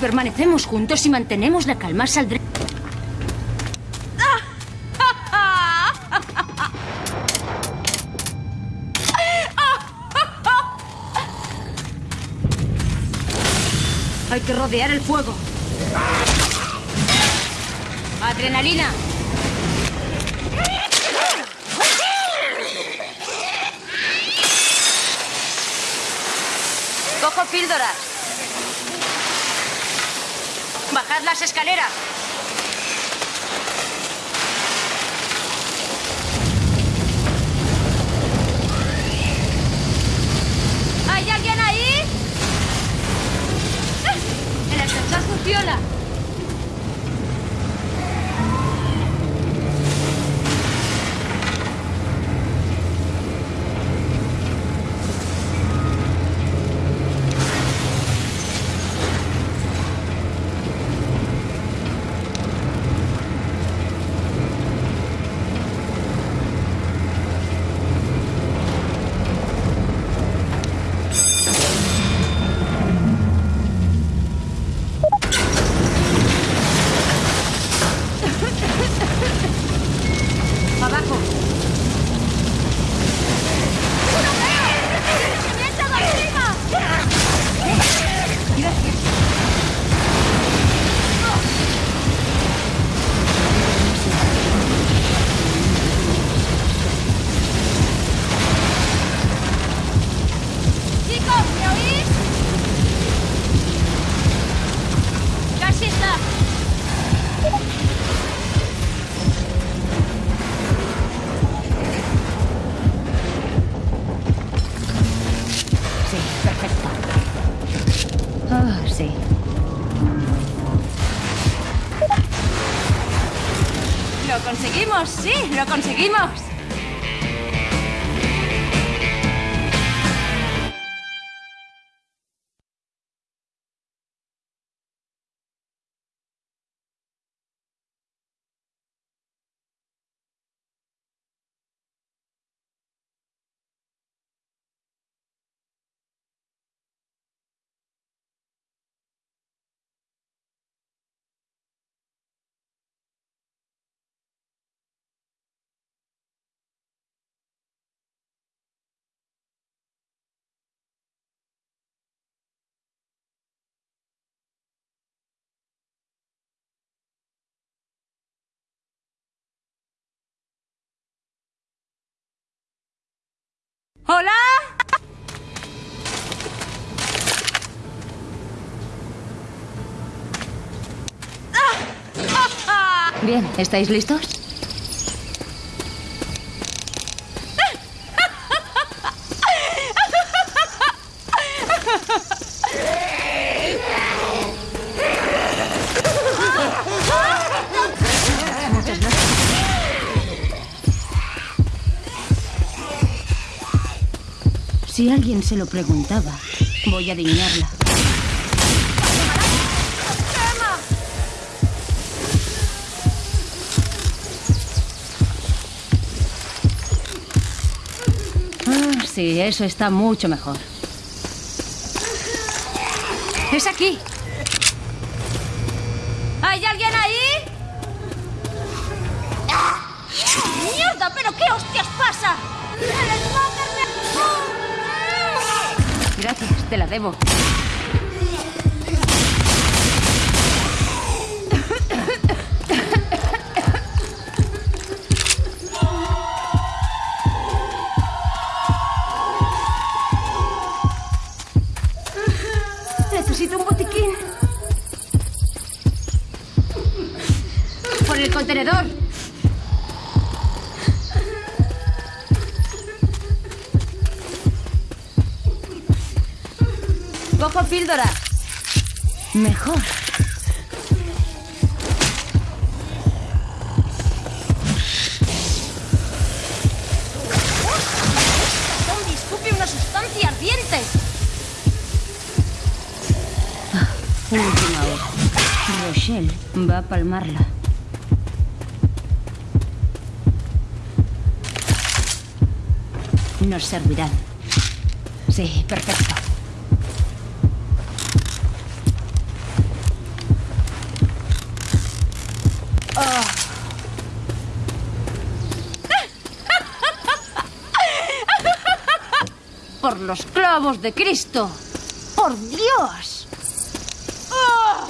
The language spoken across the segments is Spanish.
Permanecemos juntos y mantenemos la calma, saldré... Hay que rodear el fuego. Adrenalina. Cojo píldoras. Las escaleras. Lo ¿Hola? Bien, ¿estáis listos? Si alguien se lo preguntaba, voy a adivinarla. Ah, sí, eso está mucho mejor. Es aquí. ¿Hay alguien ahí? ¡Mierda! ¿Pero qué hostias pasa? ¡El smoker me- Gracias, te la debo. Necesito un botiquín. Por el contenedor. Píldora. Mejor. Zombie escupe una sustancia ardiente. Última hora. Rochelle va a palmarla. Nos servirán. Sí, perfecto. Por los clavos de Cristo. ¡Por Dios! ¡Oh!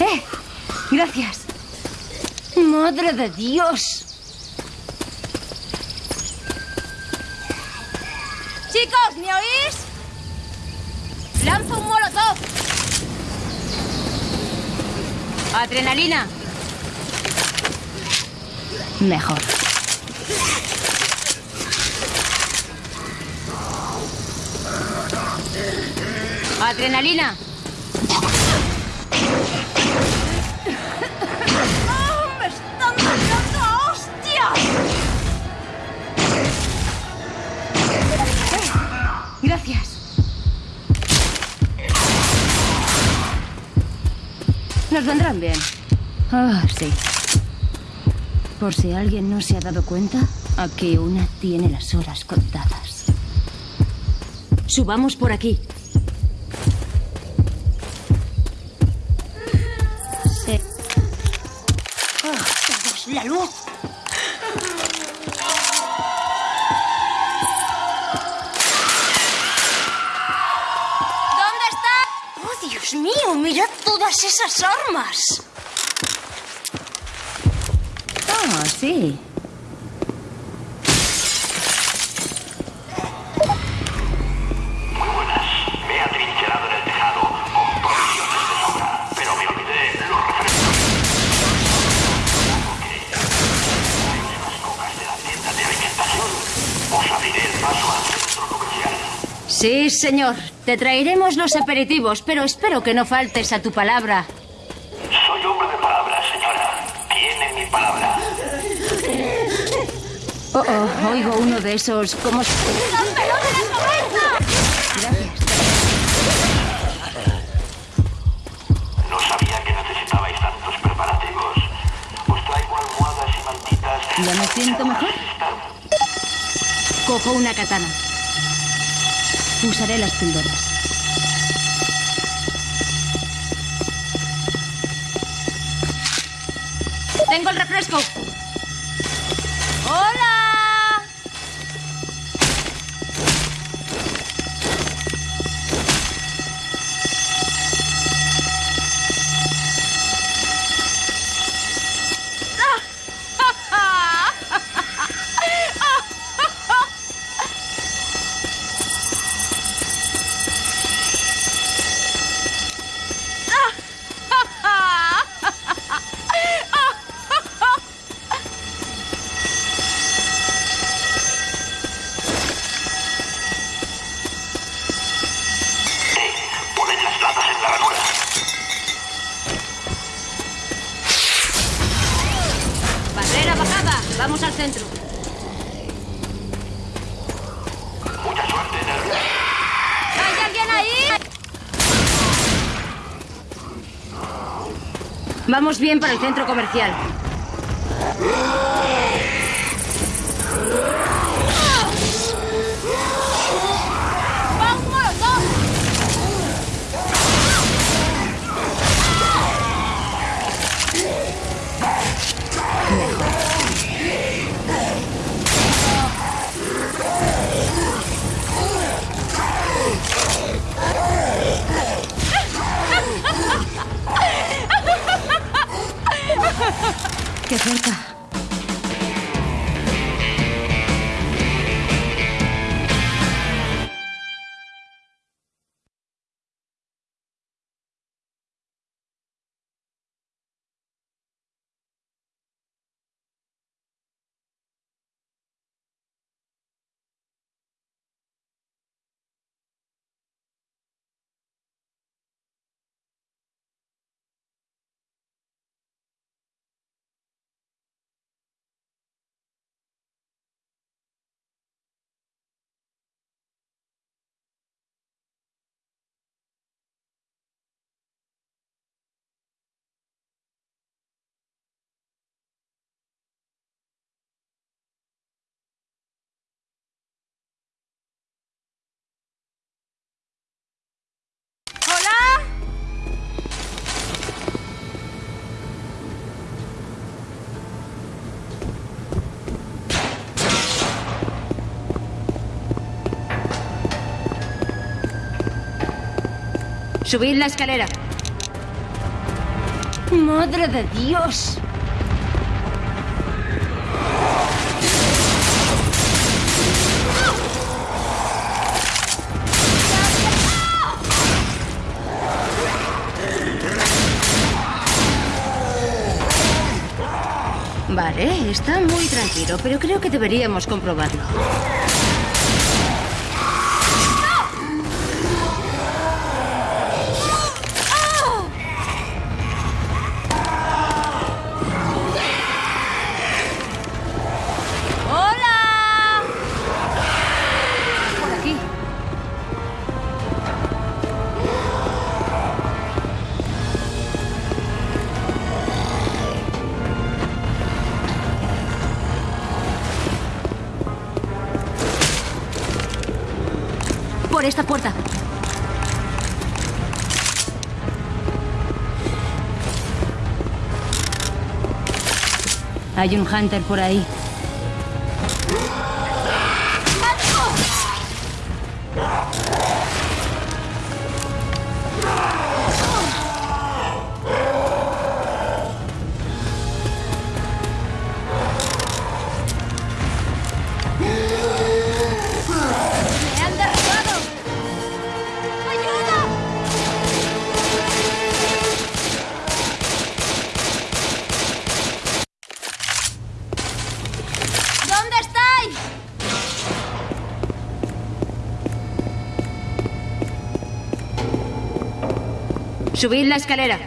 ¡Eh! Gracias. ¡Madre de Dios! Chicos, ¿me oís? ¡Lanzo un molotov! Adrenalina. Mejor. Adrenalina. ¡Oh, ¡Me están a! Gracias. Nos vendrán bien. Ah, sí. Por si alguien no se ha dado cuenta, aquí una tiene las horas contadas. Subamos por aquí. La luz! ¿Dónde está? ¡Oh, Dios mío! ¡Mirad todas esas armas! Ah, sí. Sí, señor. Te traeremos los aperitivos, pero espero que no faltes a tu palabra. Soy hombre de palabra, señora. Tiene mi palabra. Oh, oh, oigo uno de esos como... ¡Dámelo de la! Gracias. No sabía que necesitabais tantos preparativos. Os traigo almohadas y mantitas. ¿Ya me siento mejor? Cojo una katana. Usaré las píldoras. ¡Tengo el refresco! ¡Hola! Vamos bien para el centro comercial. Subid la escalera. Madre de Dios. Vale, está muy tranquilo, pero creo que deberíamos comprobarlo. Esta puerta. Hay un hunter por ahí. Subid la escalera.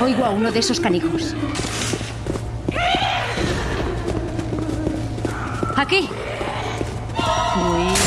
Oigo a uno de esos canijos. Aquí. cuối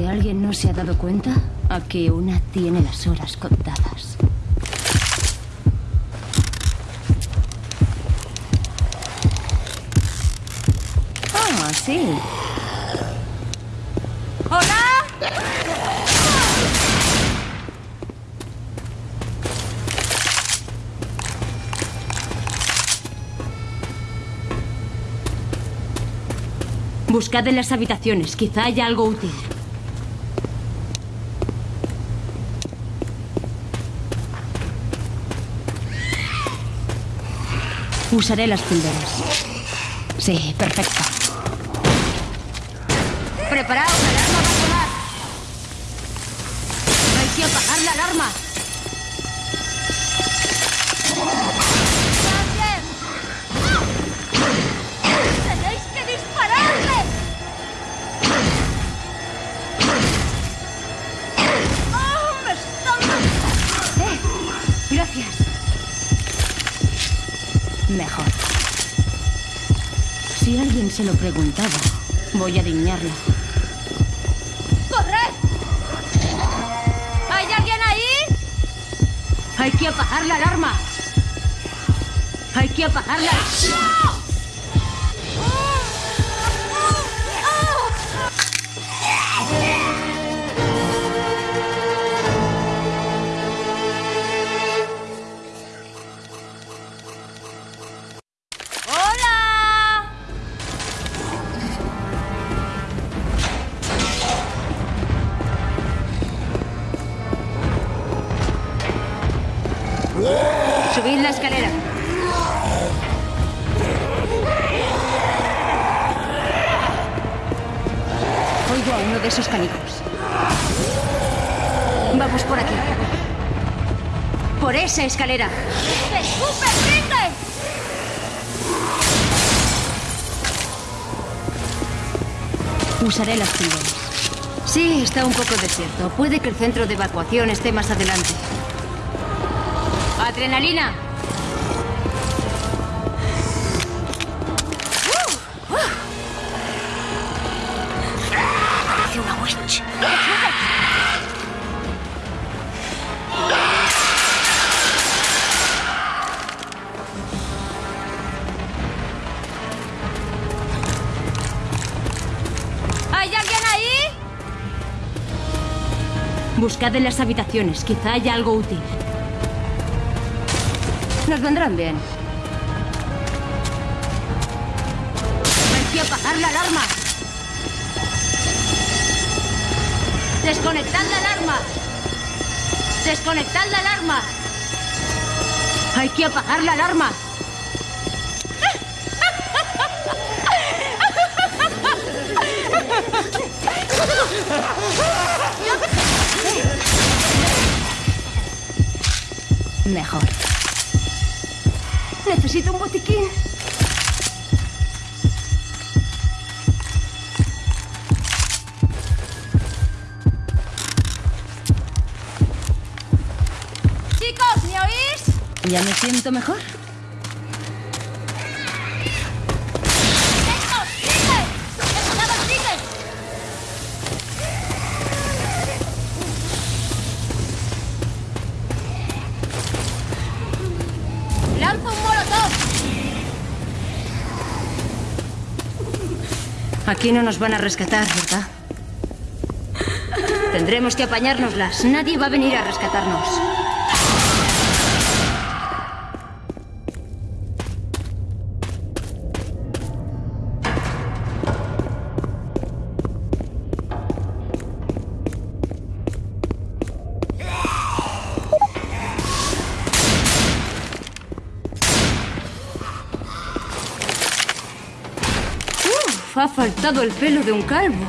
si alguien no se ha dado cuenta, aquí una tiene las horas contadas. Ah, sí. ¡Hola! Buscad en las habitaciones, quizá haya algo útil. Usaré las píldoras. Sí, perfecto. ¡Preparaos! ¡La alarma va a sonar! Hay que apagar la alarma. ¡También! ¡Tenéis que dispararle! ¡Oh, me están... Eh, gracias. Mejor. Si alguien se lo preguntaba, voy a adivinarlo. ¡Corred! ¿Hay alguien ahí? Hay que apagar la alarma. Hay que apagarla. ¡Hola! Oigo a uno de esos canijos. Vamos por aquí. Por esa escalera. ¡Escupe, rinde! Usaré las píldoras. Sí, está un poco desierto. Puede que el centro de evacuación esté más adelante. ¡Adrenalina! Buscad en las habitaciones. Quizá haya algo útil. Nos vendrán bien. Hay que apagar la alarma. Desconectad la alarma. Desconectad la alarma. Hay que apagar la alarma. Mejor. Necesito un botiquín. Chicos, ¿me oís? ¿Ya me siento mejor? Aquí no nos van a rescatar, ¿verdad? Tendremos que apañárnoslas. Nadie va a venir a rescatarnos. El pelo de un calvo.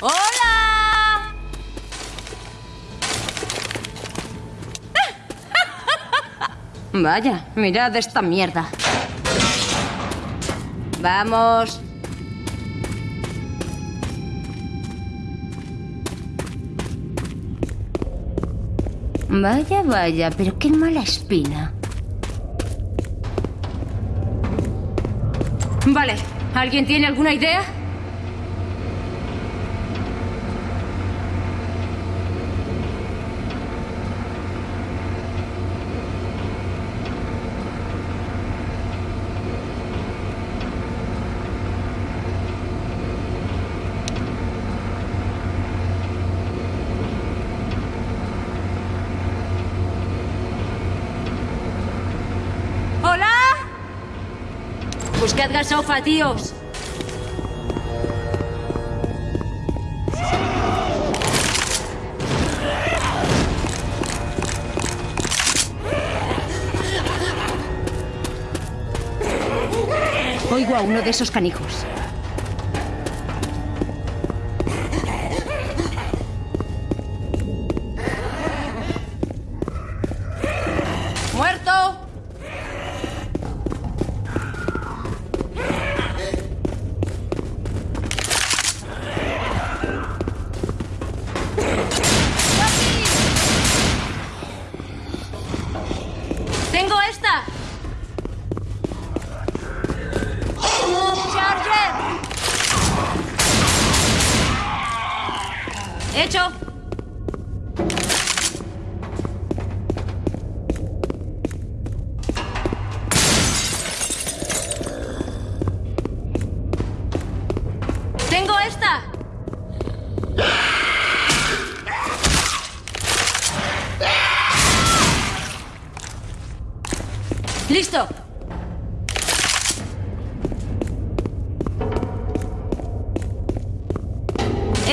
¡Hola! Vaya, mirad esta mierda. Vamos. Vaya, vaya, pero qué mala espina. Vale, ¿alguien tiene alguna idea? ¿Hola? Buscad gasofa, tíos. Oigo a uno de esos canijos.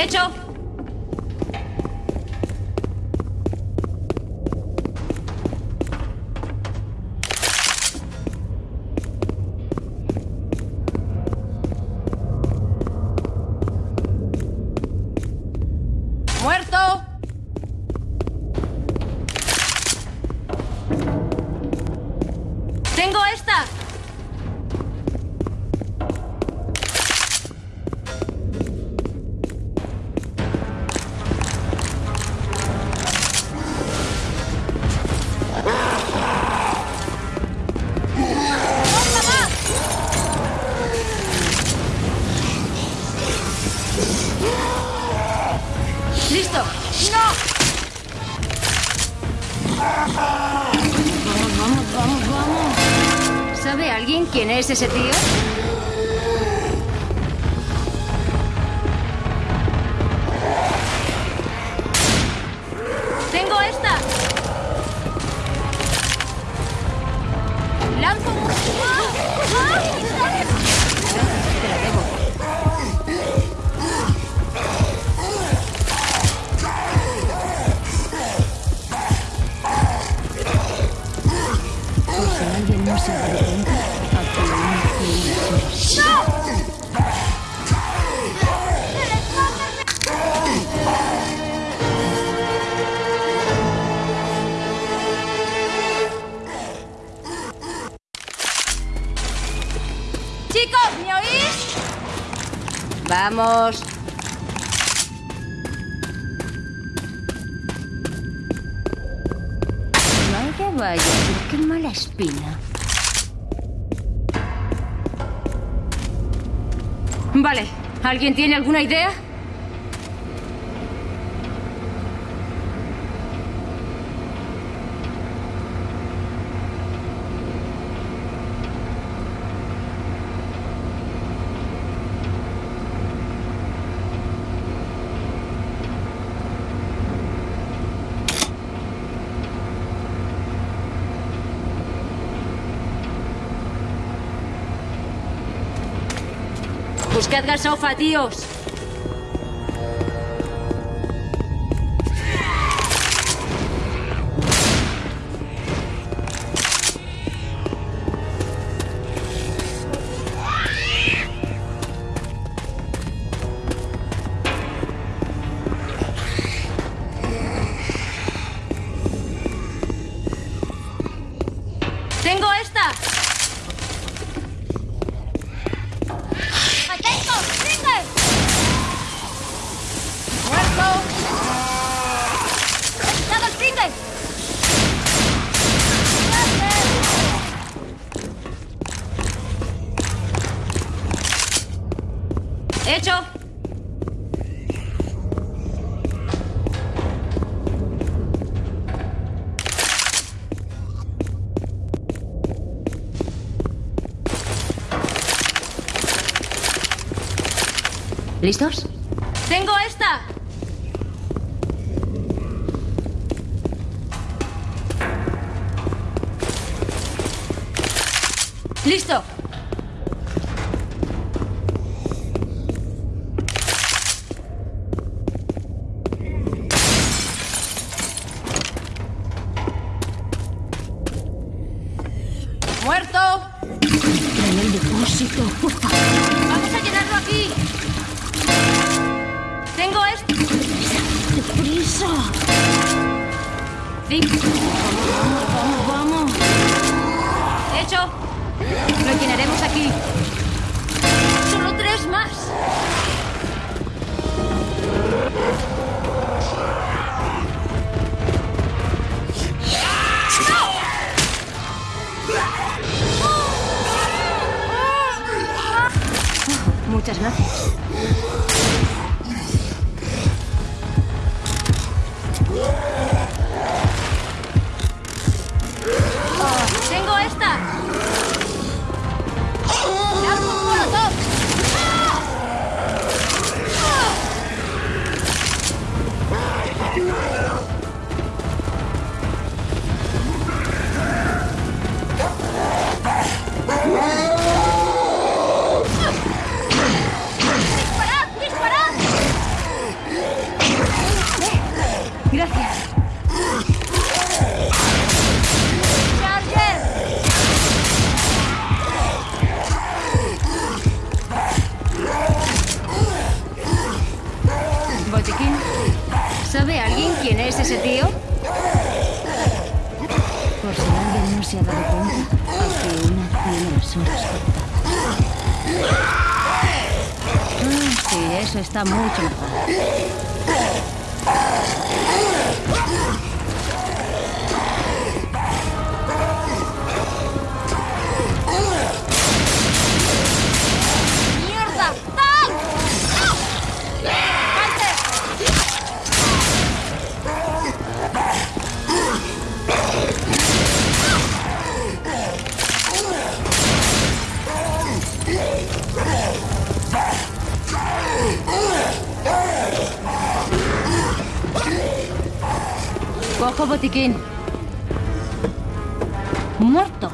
¡Hecho! ¡Muerto! Vamos, vamos, vamos, vamos. ¿Sabe alguien quién es ese tío? Vamos. Vaya, vaya, qué mala espina. Vale. ¿Alguien tiene alguna idea? Buscad gasofa, tíos. ¿Listos? ¡Tengo esta! ¡Listo! Muchas gracias. ¡Tengo esta! Es ese tío? Por si alguien no se ha dado cuenta, aquí una tiene las. Ah, sí, eso está mucho mejor. Cojo botiquín. Muerto.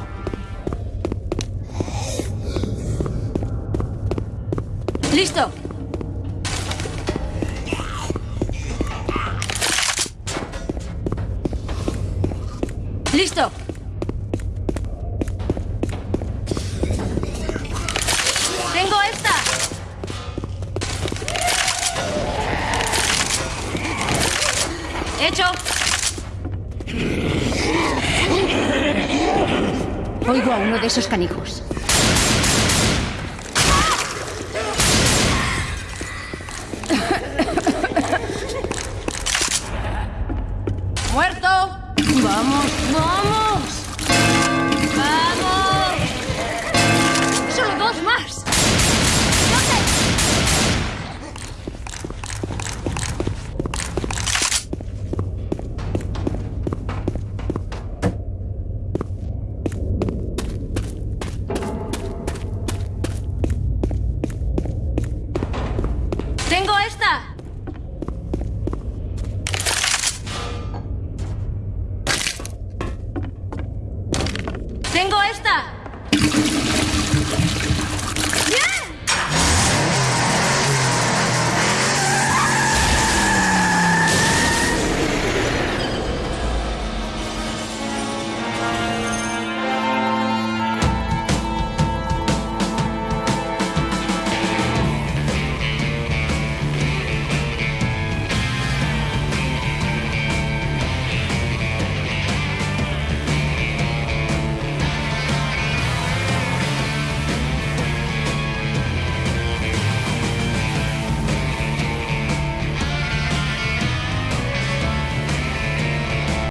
¡Listo! ¡Listo! Oigo a uno de esos canijos. ¡Tengo esta!